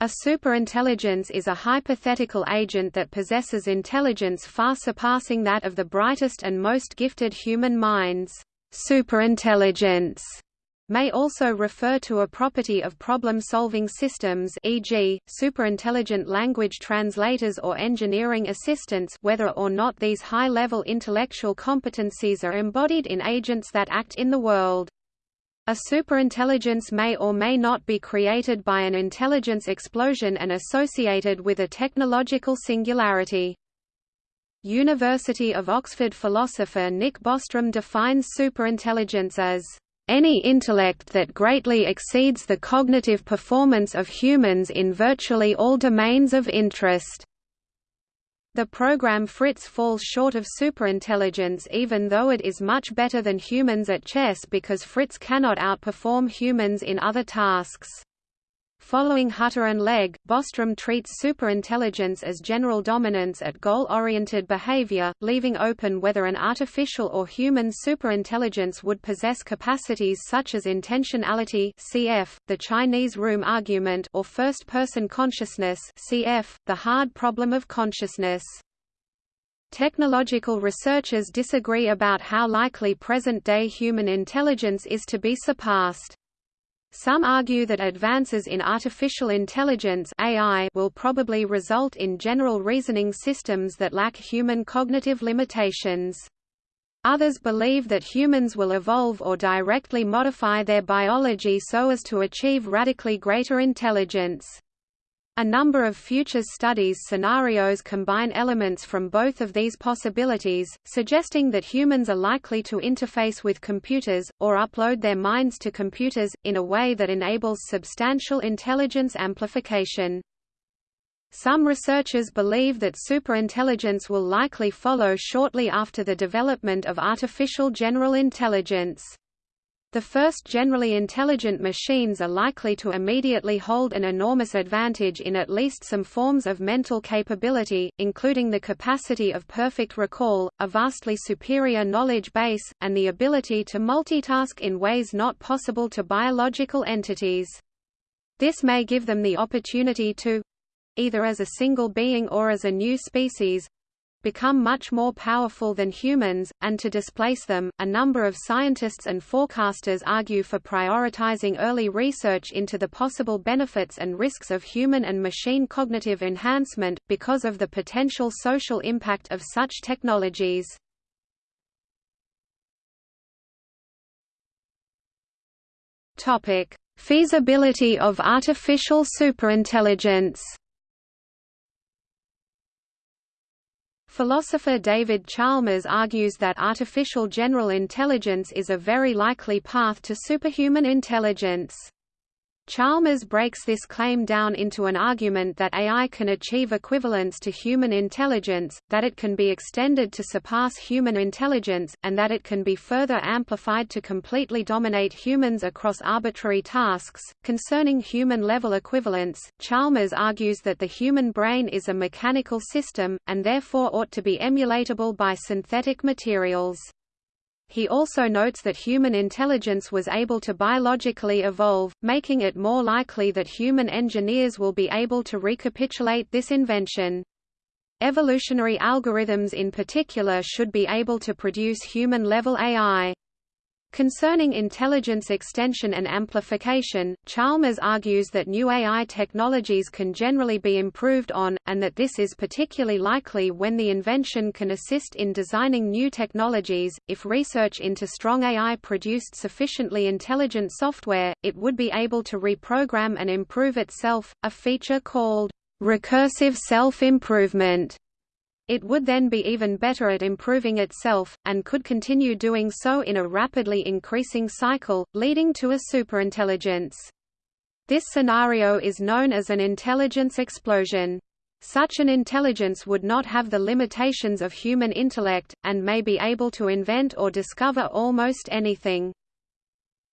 A superintelligence is a hypothetical agent that possesses intelligence far surpassing that of the brightest and most gifted human minds. Superintelligence may also refer to a property of problem-solving systems e.g., superintelligent language translators or engineering assistants whether or not these high-level intellectual competencies are embodied in agents that act in the world. A superintelligence may or may not be created by an intelligence explosion and associated with a technological singularity. University of Oxford philosopher Nick Bostrom defines superintelligence as any intellect that greatly exceeds the cognitive performance of humans in virtually all domains of interest. The program Fritz falls short of superintelligence even though it is much better than humans at chess because Fritz cannot outperform humans in other tasks. Following Hutter and Legg, Bostrom treats superintelligence as general dominance at goal-oriented behavior, leaving open whether an artificial or human superintelligence would possess capacities such as intentionality cf. the Chinese room argument or first-person consciousness cf. the hard problem of consciousness. Technological researchers disagree about how likely present-day human intelligence is to be surpassed. Some argue that advances in artificial intelligence AI will probably result in general reasoning systems that lack human cognitive limitations. Others believe that humans will evolve or directly modify their biology so as to achieve radically greater intelligence. A number of futures studies scenarios combine elements from both of these possibilities, suggesting that humans are likely to interface with computers, or upload their minds to computers, in a way that enables substantial intelligence amplification. Some researchers believe that superintelligence will likely follow shortly after the development of artificial general intelligence. The first generally intelligent machines are likely to immediately hold an enormous advantage in at least some forms of mental capability, including the capacity of perfect recall, a vastly superior knowledge base, and the ability to multitask in ways not possible to biological entities. This may give them the opportunity to—either as a single being or as a new species, become much more powerful than humans, and to displace them. A number of scientists and forecasters argue for prioritizing early research into the possible benefits and risks of human and machine cognitive enhancement, because of the potential social impact of such technologies. Topic: Feasibility of artificial superintelligence. Philosopher David Chalmers argues that artificial general intelligence is a very likely path to superhuman intelligence. Chalmers breaks this claim down into an argument that AI can achieve equivalence to human intelligence, that it can be extended to surpass human intelligence, and that it can be further amplified to completely dominate humans across arbitrary tasks. Concerning human level equivalence, Chalmers argues that the human brain is a mechanical system, and therefore ought to be emulatable by synthetic materials. He also notes that human intelligence was able to biologically evolve, making it more likely that human engineers will be able to recapitulate this invention. Evolutionary algorithms in particular should be able to produce human-level AI. Concerning intelligence extension and amplification, Chalmers argues that new AI technologies can generally be improved on, and that this is particularly likely when the invention can assist in designing new technologies. If research into strong AI produced sufficiently intelligent software, it would be able to reprogram and improve itself, a feature called recursive self-improvement. It would then be even better at improving itself, and could continue doing so in a rapidly increasing cycle, leading to a superintelligence. This scenario is known as an intelligence explosion. Such an intelligence would not have the limitations of human intellect, and may be able to invent or discover almost anything.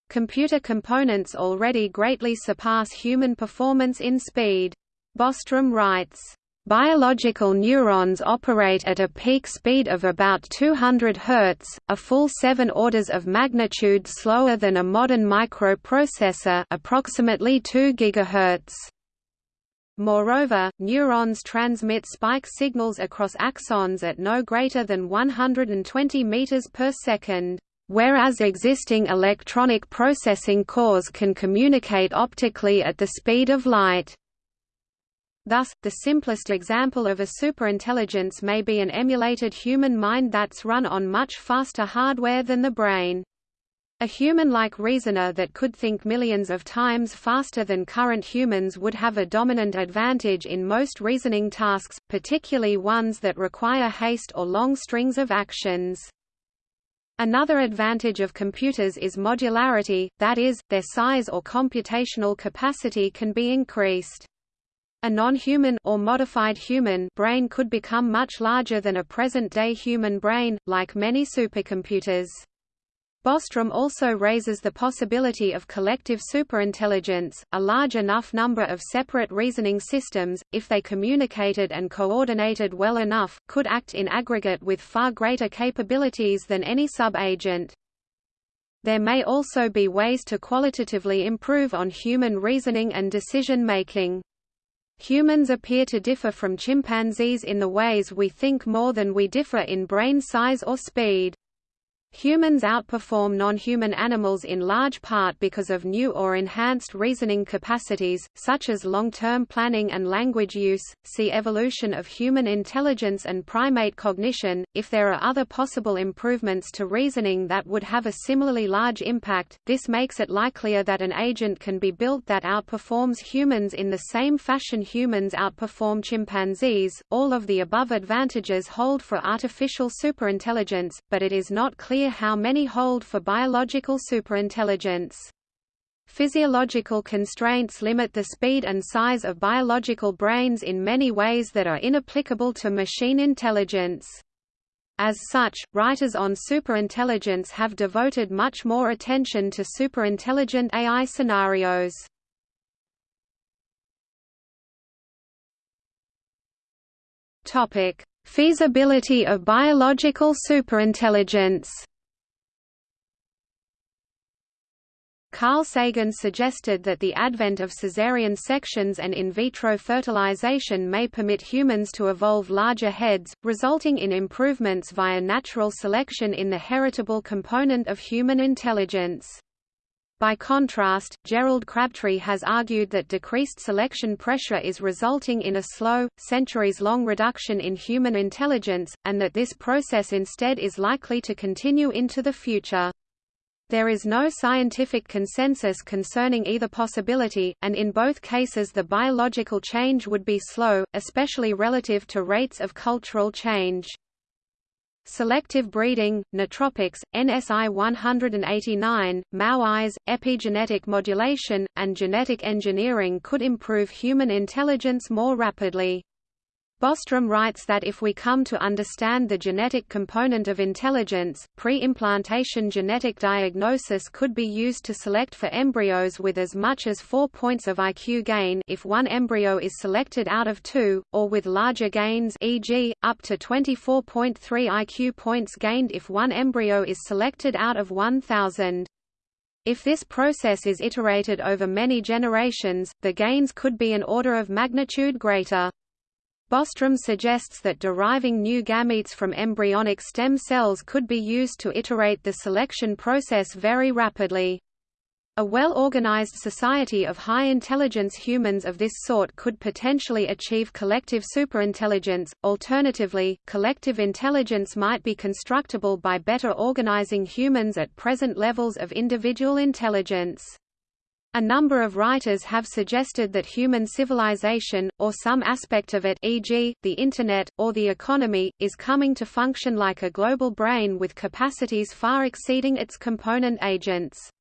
Computer components already greatly surpass human performance in speed. Bostrom writes, Biological neurons operate at a peak speed of about 200 Hz, a full 7 orders of magnitude slower than a modern microprocessor approximately 2 GHz. Moreover, neurons transmit spike signals across axons at no greater than 120 meters per second, whereas existing electronic processing cores can communicate optically at the speed of light. Thus, the simplest example of a superintelligence may be an emulated human mind that's run on much faster hardware than the brain. A human-like reasoner that could think millions of times faster than current humans would have a dominant advantage in most reasoning tasks, particularly ones that require haste or long strings of actions. Another advantage of computers is modularity, that is, their size or computational capacity can be increased. A non-human or modified human brain could become much larger than a present-day human brain, like many supercomputers. Bostrom also raises the possibility of collective superintelligence, a large enough number of separate reasoning systems, if they communicated and coordinated well enough, could act in aggregate with far greater capabilities than any sub-agent. There may also be ways to qualitatively improve on human reasoning and decision-making. Humans appear to differ from chimpanzees in the ways we think more than we differ in brain size or speed. Humans outperform non-human animals in large part because of new or enhanced reasoning capacities, such as long-term planning and language use. See evolution of human intelligence and primate cognition. If there are other possible improvements to reasoning that would have a similarly large impact, this makes it likelier that an agent can be built that outperforms humans in the same fashion humans outperform chimpanzees. All of the above advantages hold for artificial superintelligence, but it is not clear how many hold for biological superintelligence. Physiological constraints limit the speed and size of biological brains in many ways that are inapplicable to machine intelligence. As such, writers on superintelligence have devoted much more attention to superintelligent AI scenarios. Topic: Feasibility of biological superintelligence. Carl Sagan suggested that the advent of caesarean sections and in vitro fertilization may permit humans to evolve larger heads, resulting in improvements via natural selection in the heritable component of human intelligence. By contrast, Gerald Crabtree has argued that decreased selection pressure is resulting in a slow, centuries-long reduction in human intelligence, and that this process instead is likely to continue into the future. There is no scientific consensus concerning either possibility, and in both cases the biological change would be slow, especially relative to rates of cultural change. Selective breeding, nootropics, NSI 189, MAOIs, epigenetic modulation, and genetic engineering could improve human intelligence more rapidly. Bostrom writes that if we come to understand the genetic component of intelligence, pre-implantation genetic diagnosis could be used to select for embryos with as much as 4 points of IQ gain if one embryo is selected out of two, or with larger gains e.g., up to 24.3 IQ points gained if one embryo is selected out of 1,000. If this process is iterated over many generations, the gains could be an order of magnitude greater. Bostrom suggests that deriving new gametes from embryonic stem cells could be used to iterate the selection process very rapidly. A well-organized society of high-intelligence humans of this sort could potentially achieve collective superintelligence. Alternatively, collective intelligence might be constructible by better organizing humans at present levels of individual intelligence. A number of writers have suggested that human civilization, or some aspect of it e.g., the Internet, or the economy, is coming to function like a global brain with capacities far exceeding its component agents.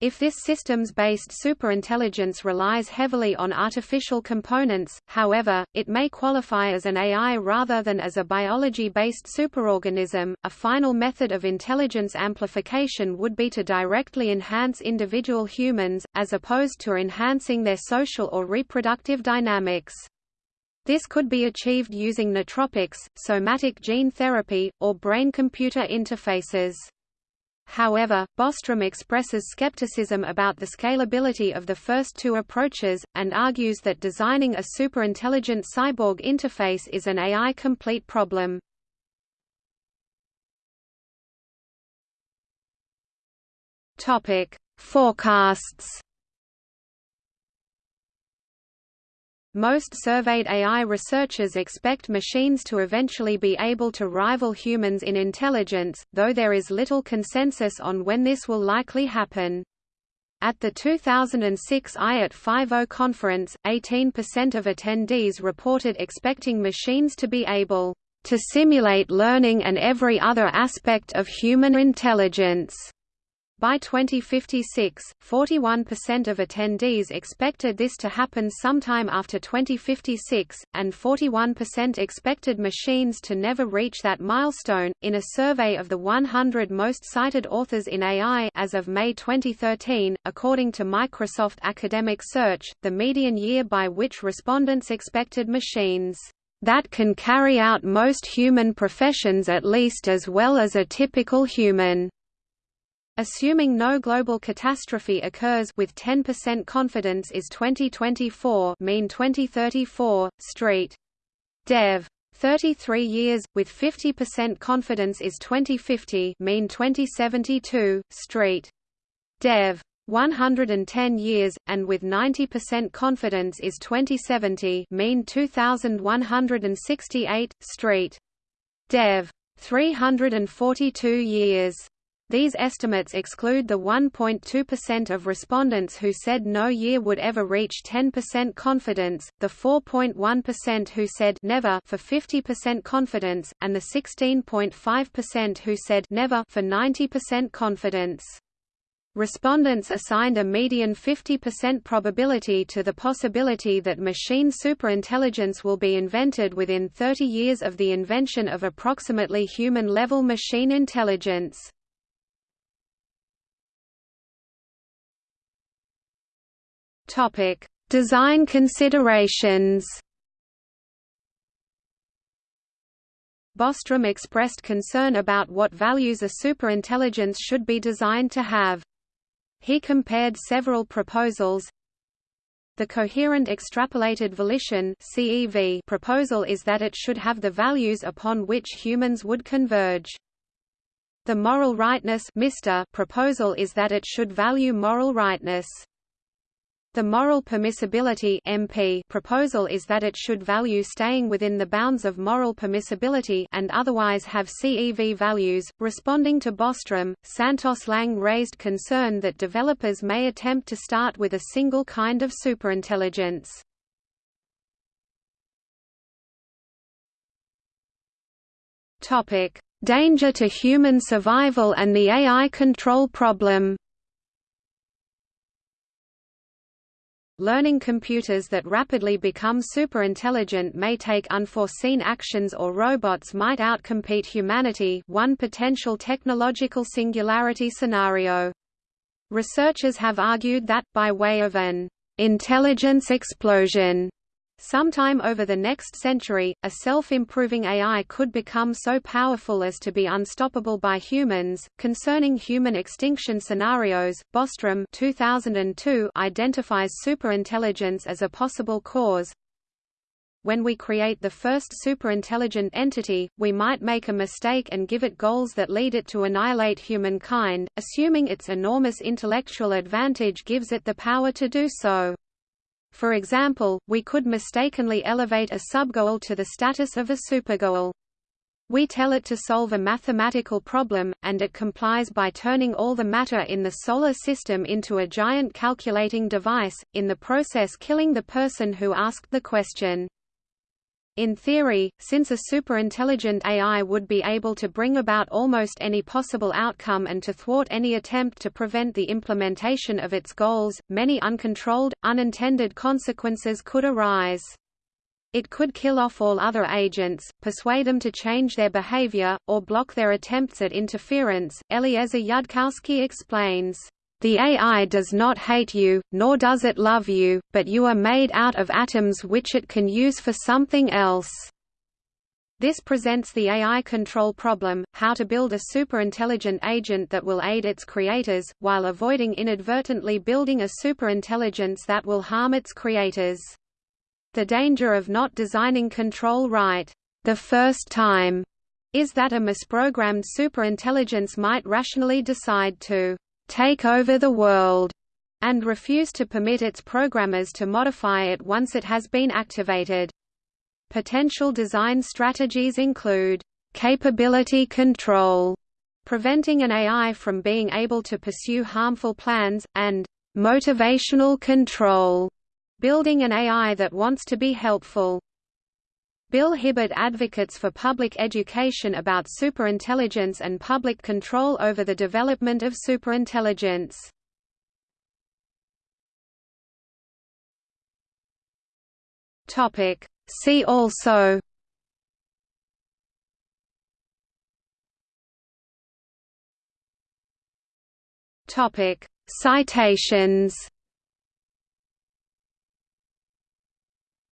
If this systems-based superintelligence relies heavily on artificial components, however, it may qualify as an AI rather than as a biology-based superorganism. A final method of intelligence amplification would be to directly enhance individual humans, as opposed to enhancing their social or reproductive dynamics. This could be achieved using nootropics, somatic gene therapy, or brain-computer interfaces. However, Bostrom expresses skepticism about the scalability of the first two approaches, and argues that designing a superintelligent cyborg interface is an AI-complete problem. Forecasts Most surveyed AI researchers expect machines to eventually be able to rival humans in intelligence, though there is little consensus on when this will likely happen. At the 2006 IAT 5.0 conference, 18% of attendees reported expecting machines to be able to simulate learning and every other aspect of human intelligence. By 2056, 41% of attendees expected this to happen sometime after 2056, and 41% expected machines to never reach that milestone. In a survey of the 100 most cited authors in AI as of May 2013, according to Microsoft Academic Search, the median year by which respondents expected machines that can carry out most human professions at least as well as a typical human Assuming no global catastrophe occurs with 10% confidence is 2024 mean 2034, Street. Dev. 33 years, with 50% confidence is 2050 mean 2072, Street. Dev. 110 years, and with 90% confidence is 2070 mean 2168, Street. Dev. 342 years. These estimates exclude the 1.2% of respondents who said no year would ever reach 10% confidence, the 4.1% who said never for 50% confidence, and the 16.5% who said never for 90% confidence. Respondents assigned a median 50% probability to the possibility that machine superintelligence will be invented within 30 years of the invention of approximately human-level machine intelligence. Topic: Design considerations. Bostrom expressed concern about what values a superintelligence should be designed to have. He compared several proposals. The coherent extrapolated volition (CEV) proposal is that it should have the values upon which humans would converge. The moral rightness proposal is that it should value moral rightness. The moral permissibility MP proposal is that it should value staying within the bounds of moral permissibility and otherwise have CEV values. Responding to Bostrom, Santos Lang raised concern that developers may attempt to start with a single kind of superintelligence. Topic: Danger to human survival and the AI control problem. Learning computers that rapidly become superintelligent may take unforeseen actions or robots might outcompete humanity one potential technological singularity scenario. Researchers have argued that, by way of an intelligence explosion, Sometime over the next century, a self-improving AI could become so powerful as to be unstoppable by humans. Concerning human extinction scenarios, Bostrom 2002 identifies superintelligence as a possible cause. When we create the first superintelligent entity, we might make a mistake and give it goals that lead it to annihilate humankind, assuming its enormous intellectual advantage gives it the power to do so. For example, we could mistakenly elevate a subgoal to the status of a supergoal. We tell it to solve a mathematical problem, and it complies by turning all the matter in the Solar System into a giant calculating device, in the process killing the person who asked the question. In theory, since a superintelligent AI would be able to bring about almost any possible outcome and to thwart any attempt to prevent the implementation of its goals, many uncontrolled, unintended consequences could arise. It could kill off all other agents, persuade them to change their behavior, or block their attempts at interference. Eliezer Yudkowsky explains. The AI does not hate you, nor does it love you, but you are made out of atoms which it can use for something else. This presents the AI control problem, how to build a superintelligent agent that will aid its creators, while avoiding inadvertently building a superintelligence that will harm its creators. The danger of not designing control right the first time is that a misprogrammed superintelligence might rationally decide to take over the world and refuse to permit its programmers to modify it once it has been activated. Potential design strategies include capability control, preventing an AI from being able to pursue harmful plans, and motivational control, building an AI that wants to be helpful. Bill Hibbard advocates for public education about superintelligence and public control over the development of superintelligence. Topic. See also Topic. Citations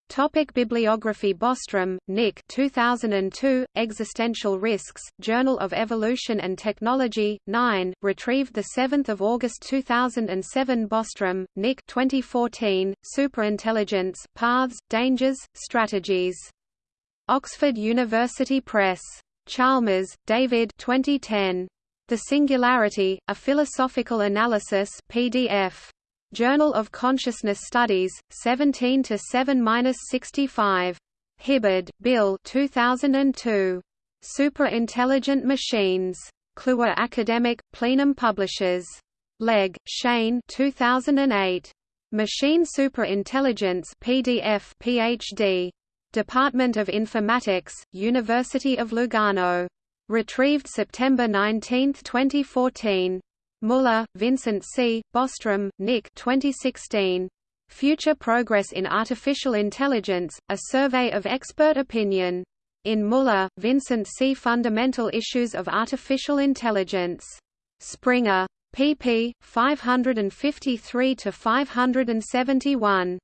Topic bibliography Bostrom, Nick 2002, Existential Risks, Journal of Evolution and Technology, 9, retrieved 7 August 2007 Bostrom, Nick 2014, Superintelligence, Paths, Dangers, Strategies. Oxford University Press. Chalmers, David 2010. The Singularity, A Philosophical Analysis PDF. Journal of Consciousness Studies, 17 to 7-65. Hibbard, Bill 2002. Super-Intelligent Machines. Kluwer Academic, Plenum Publishers. Legg, Shane 2008. Machine Superintelligence PDF PhD. Department of Informatics, University of Lugano. Retrieved September 19, 2014. Muller, Vincent C., Bostrom, Nick 2016. Future Progress in Artificial Intelligence, A Survey of Expert Opinion. In Muller, Vincent C. Fundamental Issues of Artificial Intelligence. Springer. pp. 553–571.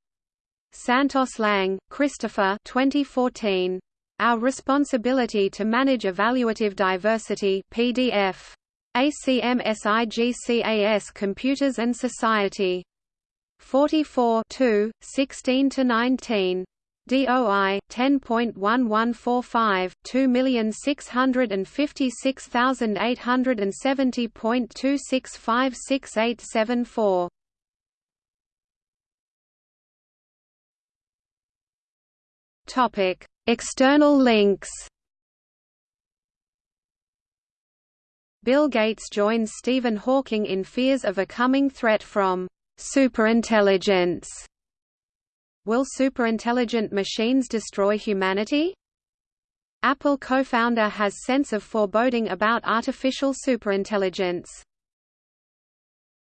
Santos Lang, Christopher 2014. Our Responsibility to Manage Evaluative Diversity PDF. ACM SIGCAS Computers and Society. 44 16–19. DOI 10.1145 2650870.2656874 Topic External links Bill Gates joins Stephen Hawking in fears of a coming threat from superintelligence. Will superintelligent machines destroy humanity? Apple co-founder has sense of foreboding about artificial superintelligence.